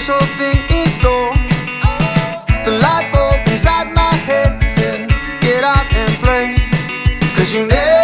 special thing in store. The light bulb inside my head says, get out and play. Cause you never